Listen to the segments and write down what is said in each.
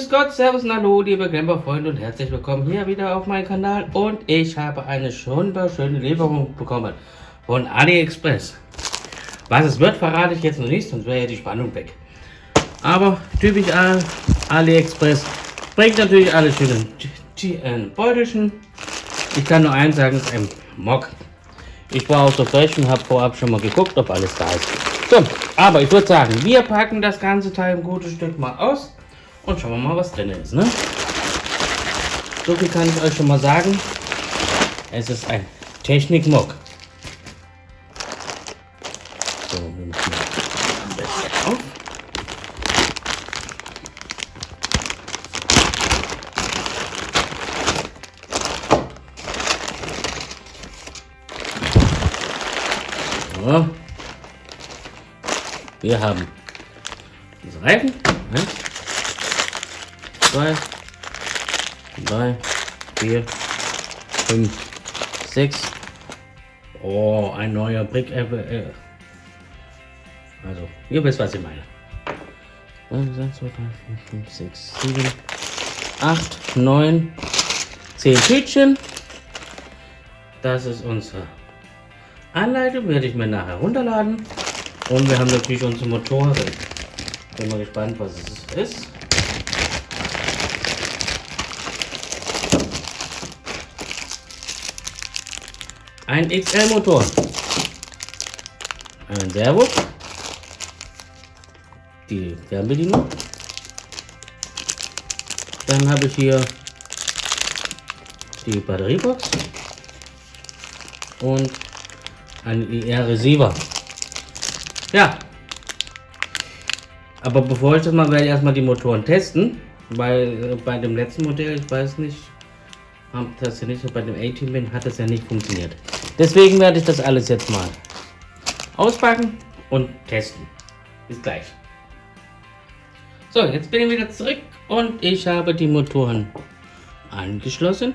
Grüß Gott, Servus und Hallo, liebe Camper-Freunde und herzlich willkommen hier wieder auf meinem Kanal. Und ich habe eine wunderschöne Lieferung bekommen von AliExpress. Was es wird, verrate ich jetzt noch nicht, sonst wäre ja die Spannung weg. Aber typisch AliExpress bringt natürlich alle schönen Beutelchen. Ich kann nur eins sagen, ein Mock. Ich war auch so frech und habe vorab schon mal geguckt, ob alles da ist. So, aber ich würde sagen, wir packen das ganze Teil ein gutes Stück mal aus und schauen wir mal, was drin ist. Ne? So viel kann ich euch schon mal sagen. Es ist ein Technik-Mock. So, wir müssen am besten auf. So. Wir haben diese Reifen. Eins, zwei, drei, vier, fünf, sechs. Oh, ein neuer Brick. Äh, äh. Also, ihr wisst, was ich meine. 1, 2, 3, 4, 5, 6, 7, 8, 9, 10 Tütchen. Das ist unsere Anleitung, werde ich mir nachher runterladen. Und wir haben natürlich unsere Motoren. Bin mal gespannt, was es ist. Ein XL-Motor. Ein Servo. Die Fernbedienung. Dann habe ich hier die Batteriebox und ein IR-Receiver. Ja. Aber bevor ich das mal, werde ich erstmal die Motoren testen. Weil äh, bei dem letzten Modell, ich weiß nicht, hat das ja nicht bei dem A-Team hat das ja nicht funktioniert. Deswegen werde ich das alles jetzt mal auspacken und testen. Bis gleich. So, jetzt bin ich wieder zurück und ich habe die Motoren angeschlossen.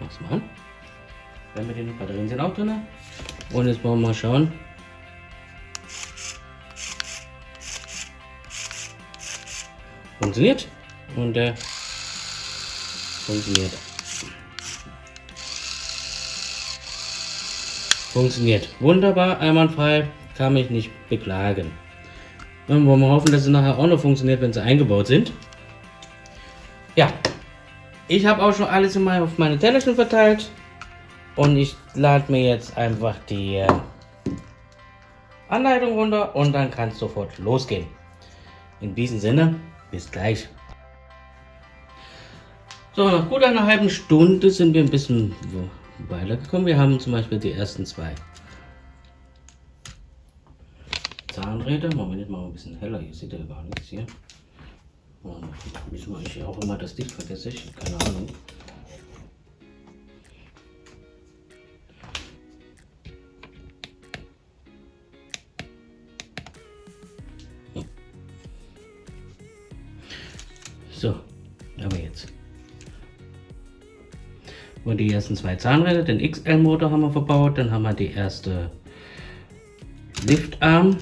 Mach's mal an. Wenn wir die Batterien sind auch drin. Und jetzt wollen wir mal schauen, funktioniert und der funktioniert. Funktioniert. Wunderbar, einwandfrei, kann mich nicht beklagen. Dann wollen wir hoffen, dass es nachher auch noch funktioniert, wenn sie eingebaut sind. Ja, ich habe auch schon alles in auf meine Tellerchen verteilt. Und ich lade mir jetzt einfach die äh, Anleitung runter und dann kann es sofort losgehen. In diesem Sinne, bis gleich. So, nach gut einer halben Stunde sind wir ein bisschen weitergekommen. Wir haben zum Beispiel die ersten zwei Zahnräder. Moment, mal ein bisschen heller. Hier seht ihr gar nichts hier. Wieso ich auch immer das Licht vergesse, ich keine Ahnung. So, aber jetzt. Und die ersten zwei Zahnräder, den XL-Motor haben wir verbaut. Dann haben wir die erste Liftarm.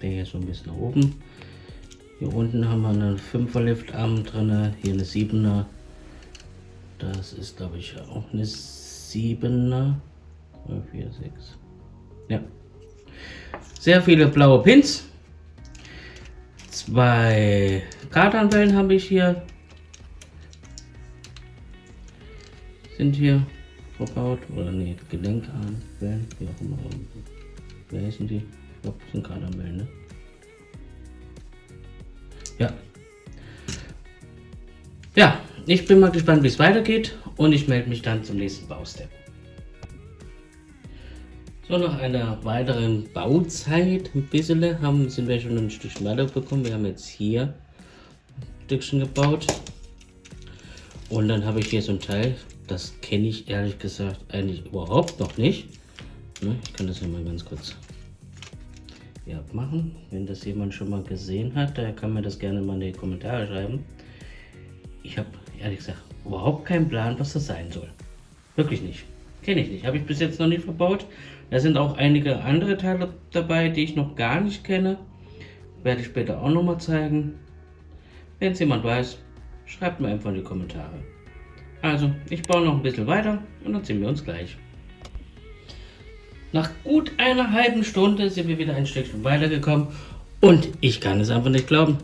Der hier so ein bisschen nach oben. Hier unten haben wir einen 5er Liftarm drin, hier eine 7er. Das ist glaube ich auch eine 7er. 4, 6. Ja. Sehr viele blaue Pins. Zwei Kartanwellen habe ich hier. Sind hier verbaut. Oder nee, Gelenkarmwellen, wie auch immer. Wer heißen die? Ich glaube, das sind Kartanwellen, ne? Ja. Ja, ich bin mal gespannt, wie es weitergeht und ich melde mich dann zum nächsten Baustep. So, nach einer weiteren Bauzeit, ein bisschen, haben, sind wir schon ein Stückchen weiter bekommen. Wir haben jetzt hier ein Stückchen gebaut. Und dann habe ich hier so ein Teil, das kenne ich ehrlich gesagt eigentlich überhaupt noch nicht. Ne, ich kann das ja mal ganz kurz hier abmachen. Wenn das jemand schon mal gesehen hat, der kann mir das gerne mal in die Kommentare schreiben. Ich habe ehrlich gesagt überhaupt keinen Plan, was das sein soll. Wirklich nicht. Kenne ich nicht. Habe ich bis jetzt noch nicht verbaut. Da sind auch einige andere Teile dabei, die ich noch gar nicht kenne. Werde ich später auch noch mal zeigen. Wenn es jemand weiß, schreibt mir einfach in die Kommentare. Also, ich baue noch ein bisschen weiter und dann sehen wir uns gleich. Nach gut einer halben Stunde sind wir wieder ein Stückchen weitergekommen und ich kann es einfach nicht glauben.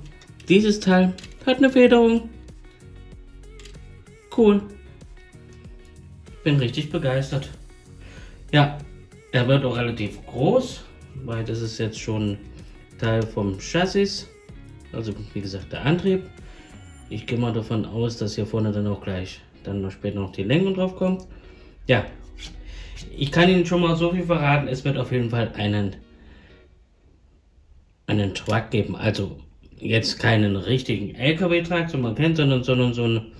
Dieses Teil hat eine Federung. Cool. Bin richtig begeistert. Ja, er wird auch relativ groß, weil das ist jetzt schon Teil vom Chassis. Also wie gesagt der Antrieb. Ich gehe mal davon aus, dass hier vorne dann auch gleich dann noch später noch die Lenkung drauf kommt. Ja, ich kann Ihnen schon mal so viel verraten, es wird auf jeden Fall einen, einen Truck geben. Also jetzt keinen richtigen LKW-Truck, so man kennt, sondern, sondern so ein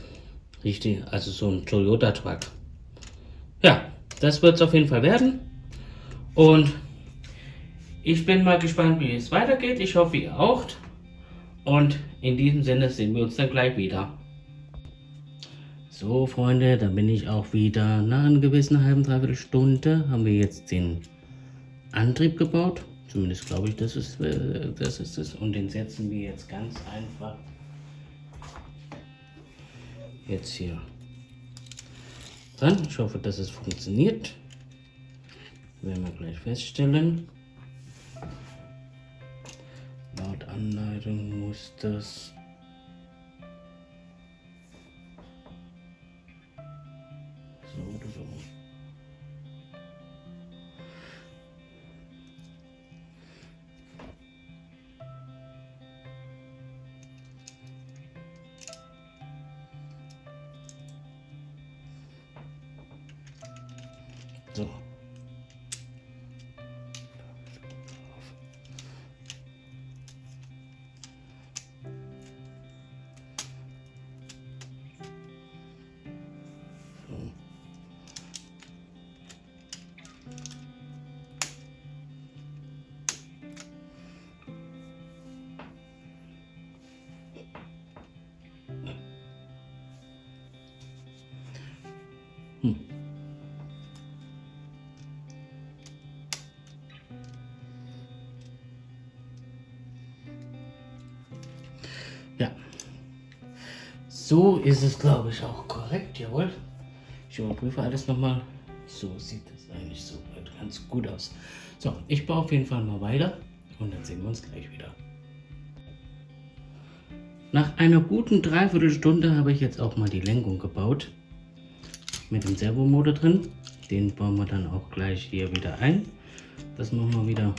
richtig, also so ein Toyota-Truck. Ja, das wird es auf jeden Fall werden. Und ich bin mal gespannt, wie es weitergeht. Ich hoffe, ihr auch. Und in diesem Sinne sehen wir uns dann gleich wieder. So, Freunde, da bin ich auch wieder. Nach einer gewissen halben, dreiviertel Stunde haben wir jetzt den Antrieb gebaut. Zumindest glaube ich, das ist, äh, das ist es. Und den setzen wir jetzt ganz einfach jetzt hier dran. Ich hoffe, dass es funktioniert. Werden wir gleich feststellen. Laut Anleitung muss das So. Hm. Ja. So ist es, glaube ich, auch korrekt. Jawohl. Ich überprüfe alles nochmal. So sieht es eigentlich so ganz gut aus. So, ich baue auf jeden Fall mal weiter und dann sehen wir uns gleich wieder. Nach einer guten Dreiviertelstunde habe ich jetzt auch mal die Lenkung gebaut. Mit dem Servomotor drin. Den bauen wir dann auch gleich hier wieder ein. Das machen wir wieder.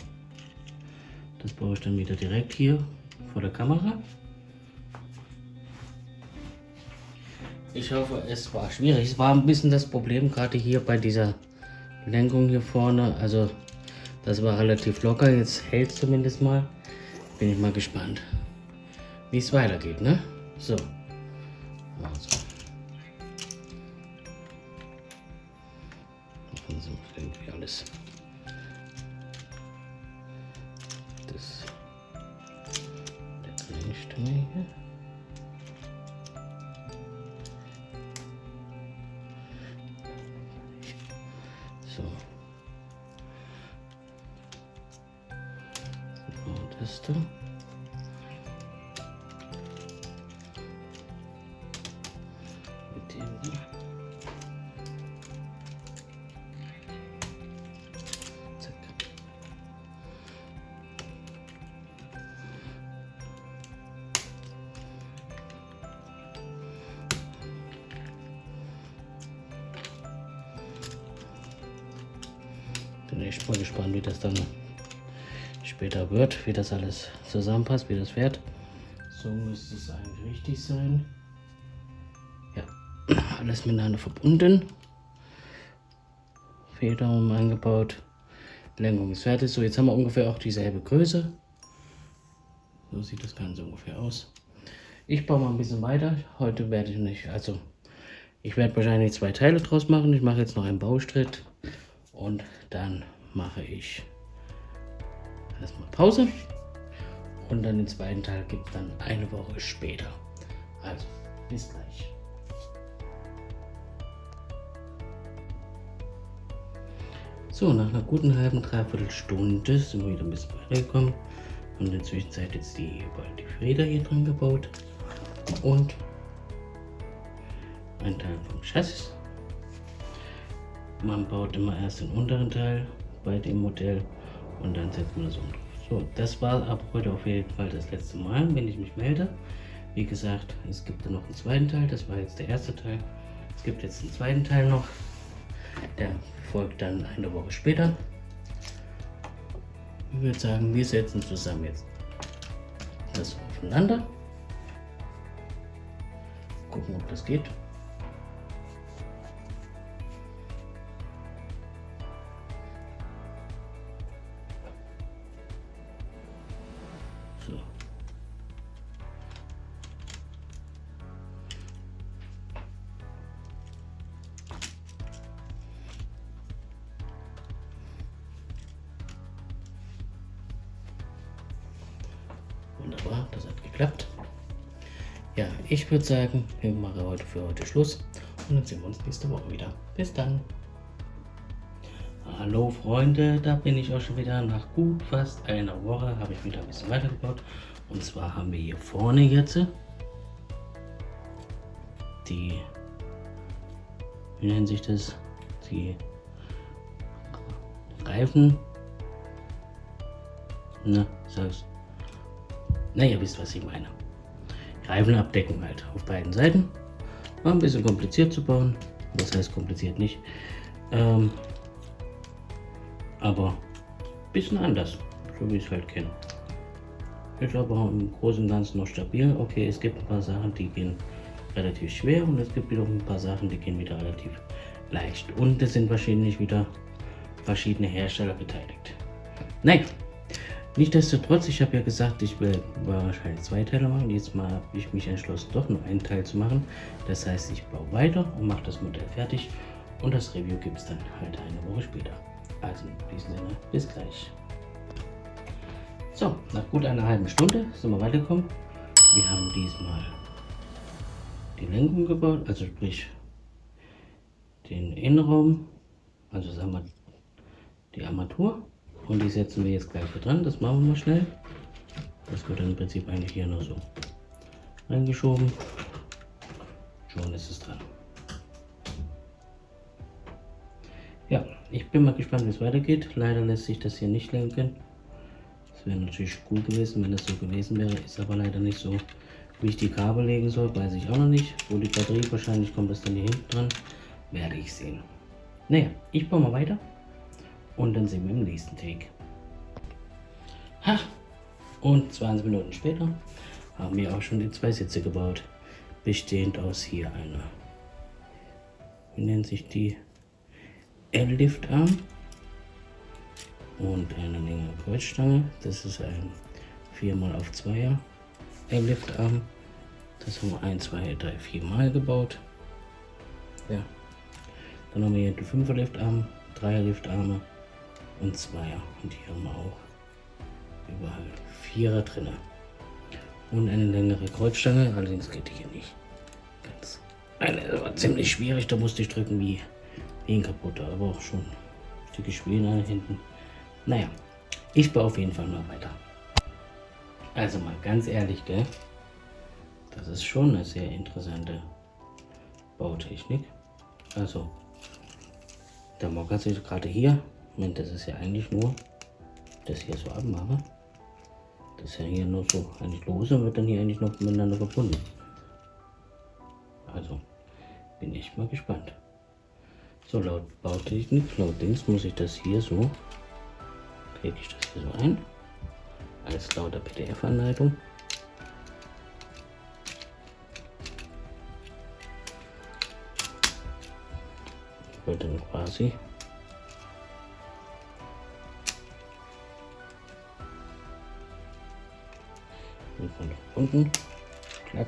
Das baue ich dann wieder direkt hier vor der Kamera. Ich hoffe, es war schwierig. Es war ein bisschen das Problem gerade hier bei dieser Lenkung hier vorne. Also das war relativ locker. Jetzt hält zumindest mal. Bin ich mal gespannt, wie es weitergeht. Ne? So. Also. Echt mal gespannt, wie das dann später wird, wie das alles zusammenpasst, wie das fährt. So müsste es eigentlich richtig sein. Ja, alles miteinander verbunden. Federung eingebaut. Lenkung ist fertig. So, jetzt haben wir ungefähr auch dieselbe Größe. So sieht das Ganze ungefähr aus. Ich baue mal ein bisschen weiter. Heute werde ich nicht, also ich werde wahrscheinlich zwei Teile draus machen. Ich mache jetzt noch einen Baustritt und dann mache ich erstmal Pause und dann den zweiten Teil gibt es dann eine Woche später. Also, bis gleich. So, nach einer guten halben, dreiviertel Stunde sind wir wieder ein bisschen weitergekommen. Und in der Zwischenzeit jetzt die, die Räder hier dran gebaut. und ein Teil vom Chassis. Man baut immer erst den unteren Teil bei dem Modell und dann setzt man das um. So, das war ab heute auf jeden Fall das letzte Mal, wenn ich mich melde. Wie gesagt, es gibt noch einen zweiten Teil, das war jetzt der erste Teil. Es gibt jetzt einen zweiten Teil noch, der folgt dann eine Woche später. Ich würde sagen, wir setzen zusammen jetzt das aufeinander. Gucken, ob das geht. Geklappt. Ja, ich würde sagen, wir machen heute für heute Schluss und dann sehen wir uns nächste Woche wieder. Bis dann. Hallo Freunde, da bin ich auch schon wieder. Nach gut fast einer Woche habe ich wieder ein bisschen weitergebaut. Und zwar haben wir hier vorne jetzt die, wie nennt sich das, die Reifen. Na, sag's. Na, ihr wisst, was ich meine. Reifenabdeckung halt auf beiden Seiten. War ein bisschen kompliziert zu bauen. Was heißt kompliziert nicht? Ähm, aber ein bisschen anders, so wie ich es halt kenne. Ist aber im Großen und Ganzen noch stabil. Okay, es gibt ein paar Sachen, die gehen relativ schwer und es gibt wiederum ein paar Sachen, die gehen wieder relativ leicht. Und es sind wahrscheinlich wieder verschiedene Hersteller beteiligt. Nein, Nichtsdestotrotz, ich habe ja gesagt, ich will wahrscheinlich zwei Teile machen. Jetzt mal habe ich mich entschlossen, doch nur einen Teil zu machen. Das heißt, ich baue weiter und mache das Modell fertig. Und das Review gibt es dann halt eine Woche später. Also in diesem Sinne, bis gleich. So, nach gut einer halben Stunde sind wir weitergekommen. Wir haben diesmal die Lenkung gebaut, also sprich den Innenraum, also sagen wir die Armatur und die setzen wir jetzt gleich hier dran. Das machen wir mal schnell. Das wird dann im Prinzip eigentlich hier nur so reingeschoben. Schon ist es dran. Ja, ich bin mal gespannt, wie es weitergeht. Leider lässt sich das hier nicht lenken. Das wäre natürlich gut gewesen, wenn das so gewesen wäre. Ist aber leider nicht so. Wie ich die Kabel legen soll, weiß ich auch noch nicht. Wo die Batterie, wahrscheinlich kommt das dann hier hinten dran. Werde ich sehen. Naja, ich baue mal weiter. Und dann sehen wir im nächsten Take. Ha! Und 20 Minuten später haben wir auch schon die zwei Sitze gebaut. Bestehend aus hier einer, wie nennt sich die, L-Liftarm und eine längere Kreuzstange. Das ist ein 4 auf 2er L-Liftarm. Das haben wir 1, 2, 3, 4 Mal gebaut. Ja. Dann haben wir hier den 5er Liftarm, 3er Liftarme und Zweier. Und hier haben wir auch überall Vierer drin. Und eine längere Kreuzstange, allerdings geht die hier nicht. Ganz. Eine war ziemlich schwierig, da musste ich drücken wie, wie ein kaputter, aber auch schon Stücke Spielen hinten. Naja, ich baue auf jeden Fall mal weiter. Also mal ganz ehrlich, gell? Das ist schon eine sehr interessante Bautechnik. Also, der Mocker sieht gerade hier Moment, das ist ja eigentlich nur das hier so abmache. Das ist ja hier nur so eigentlich lose wird dann hier eigentlich noch miteinander verbunden. Also bin ich mal gespannt. So laut Bautechnik, laut Dings muss ich das hier so, kriege ich das hier so ein, als lauter PDF-Anleitung. Ich wollte dann quasi unten. Klack.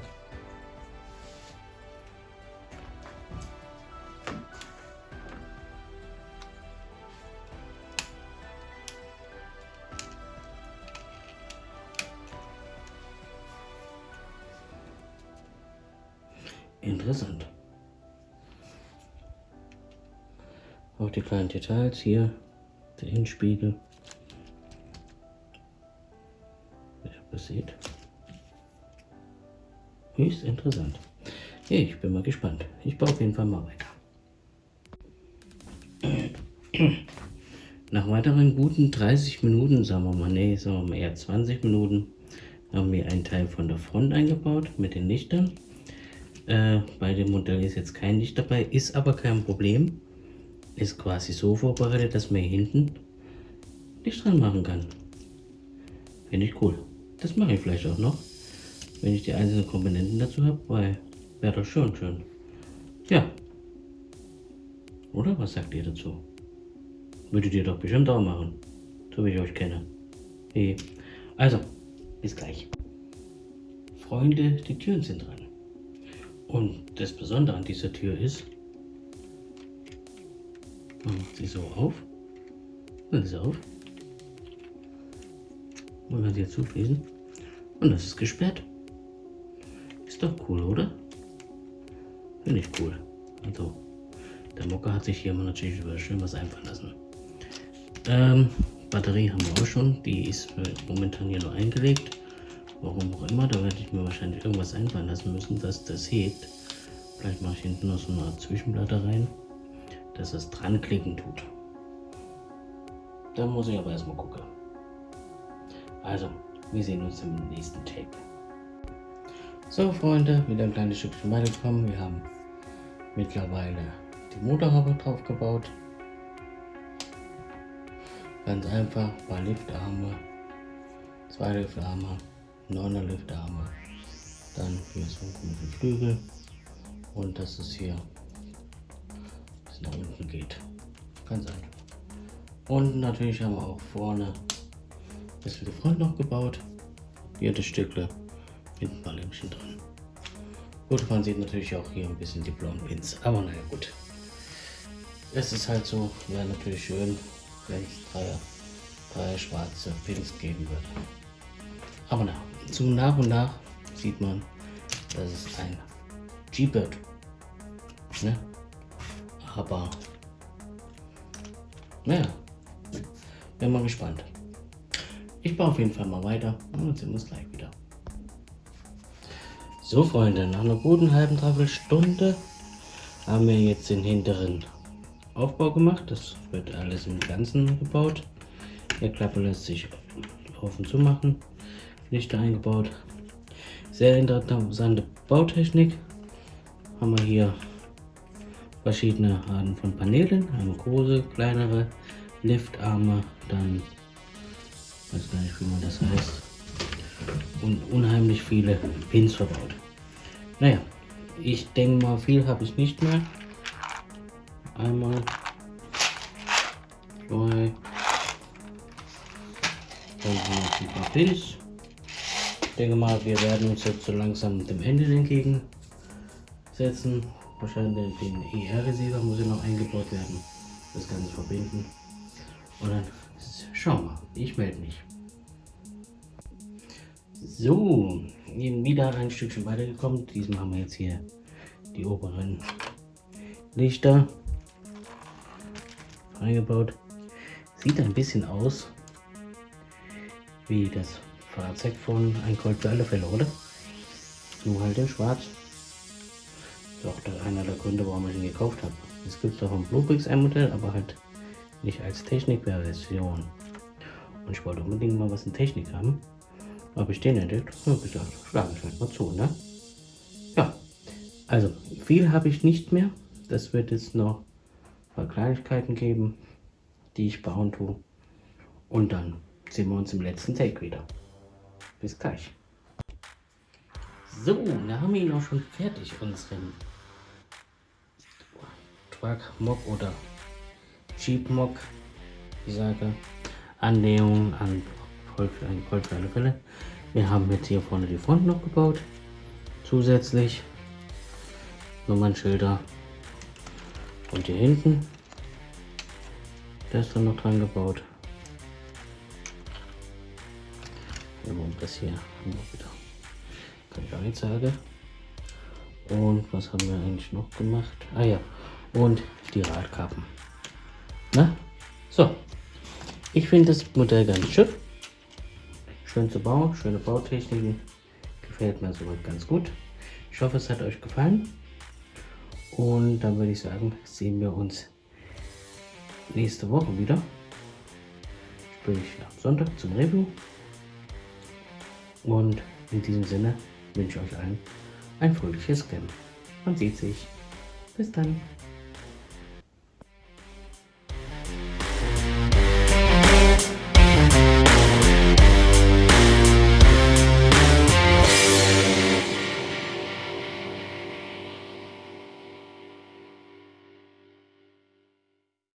Interessant. Auch die kleinen Details hier, der Innenspiegel. Wie ihr das seht. Höchst interessant. Ich bin mal gespannt. Ich baue auf jeden Fall mal weiter. Nach weiteren guten 30 Minuten, sagen wir mal, nee, sagen wir mal eher 20 Minuten, haben wir einen Teil von der Front eingebaut mit den Lichtern. Äh, bei dem Modell ist jetzt kein Licht dabei, ist aber kein Problem. Ist quasi so vorbereitet, dass man hier hinten Licht dran machen kann. Finde ich cool. Das mache ich vielleicht auch noch, wenn ich die einzelnen Komponenten dazu habe, weil wäre doch schon schön. Ja. Oder was sagt ihr dazu? Würdet ihr doch bestimmt auch machen, so wie ich euch kenne. Hey. Also, bis gleich. Freunde, die Türen sind dran. Und das Besondere an dieser Tür ist, man macht sie so auf, dann ist sie auf, man kann sie jetzt zuschließen und das ist gesperrt. Ist doch cool, oder? Finde ich cool. Also, der Mocker hat sich hier mal natürlich über schön was einfallen lassen. Ähm, Batterie haben wir auch schon. Die ist momentan hier nur eingelegt. Warum auch immer. Da werde ich mir wahrscheinlich irgendwas einfallen lassen müssen, dass das hebt. Vielleicht mache ich hinten noch so eine Art Zwischenplatte rein, dass es dran klicken tut. Da muss ich aber erstmal gucken. Also, wir sehen uns im nächsten Tape. So Freunde, wieder ein kleines Stückchen weitergekommen. Wir haben mittlerweile die Motorhaube drauf gebaut. Ganz einfach, ein paar Liftarme, zwei Liftarme, neuner Liftarme, dann hier so ein Flügel und dass es hier bis nach unten geht. Ganz einfach. Und natürlich haben wir auch vorne das für die Front noch gebaut. Hier das Stückle ein paar Lämpchen drin. Gut, man sieht natürlich auch hier ein bisschen die blauen Pins, aber naja gut. Es ist halt so, wäre natürlich schön, wenn es drei, drei schwarze Pins geben würde. Aber na, zum nach und nach sieht man, dass es ein G-Bird. Ne? Aber naja, bin mal gespannt. Ich baue auf jeden Fall mal weiter und dann sehen uns gleich. So Freunde, nach einer guten halben Dreiviertelstunde haben wir jetzt den hinteren Aufbau gemacht. Das wird alles im Ganzen gebaut. Der Klappe lässt sich und zu machen. Lichter eingebaut. Sehr interessante Bautechnik. Haben wir hier verschiedene Arten von Paneelen. Einmal große, kleinere Liftarme, dann weiß gar nicht, wie man das heißt. Und unheimlich viele Pins verbaut. Naja, ich denke mal, viel habe ich nicht mehr. Einmal, zwei, dann noch ein paar Pins. Ich denke mal, wir werden uns jetzt so langsam dem Ende entgegensetzen. Wahrscheinlich den ER-Receiver muss ja noch eingebaut werden. Das Ganze verbinden. Und dann schauen wir. Ich melde mich. So, wieder ein Stückchen weitergekommen. Diesmal haben wir jetzt hier die oberen Lichter eingebaut. Sieht ein bisschen aus wie das Fahrzeug von Ein Colt für alle Fälle, oder? Nur halt in schwarz. Das ist auch einer der Gründe, warum ich ihn gekauft habe. Es gibt auch ein Bluebricks ein Modell, aber halt nicht als Technikversion. Und ich wollte unbedingt mal was in Technik haben. Habe ich den entdeckt? Ja, gesagt, schlage ich halt mal zu, ne? Ja, also viel habe ich nicht mehr. Das wird jetzt noch ein paar Kleinigkeiten geben, die ich bauen tue. Und dann sehen wir uns im letzten Take wieder. Bis gleich. So, da haben wir ihn auch schon fertig, unseren Truck Mock oder Jeep Mock, ich sage, Annäherung an Gold für alle Fälle. Wir haben jetzt hier vorne die Front noch gebaut. Zusätzlich Nummernschilder. Und hier hinten, der ist dann noch dran gebaut. Und das hier haben wir wieder. Sagen. Und was haben wir eigentlich noch gemacht? Ah ja, und die Radkappen. Na? So. Ich finde das Modell ganz schön. Schön zu bauen, schöne Bautechniken. Gefällt mir soweit ganz gut. Ich hoffe, es hat euch gefallen. Und dann würde ich sagen, sehen wir uns nächste Woche wieder. Sprich am Sonntag zum Review. Und in diesem Sinne wünsche ich euch allen ein fröhliches Camp. Man sieht sich. Bis dann.